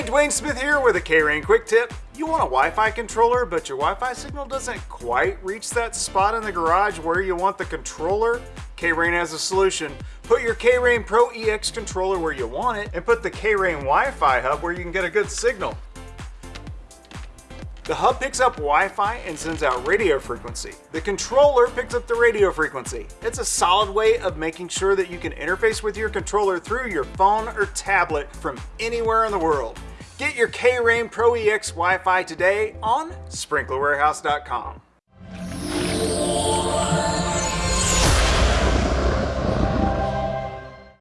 Hey, Dwayne Smith here with a K-Rain quick tip. You want a Wi-Fi controller, but your Wi-Fi signal doesn't quite reach that spot in the garage where you want the controller? K-Rain has a solution. Put your K-Rain Pro EX controller where you want it, and put the K-Rain Wi-Fi hub where you can get a good signal. The hub picks up Wi-Fi and sends out radio frequency. The controller picks up the radio frequency. It's a solid way of making sure that you can interface with your controller through your phone or tablet from anywhere in the world. Get your K-Rain Pro EX Wi-Fi today on sprinklerwarehouse.com.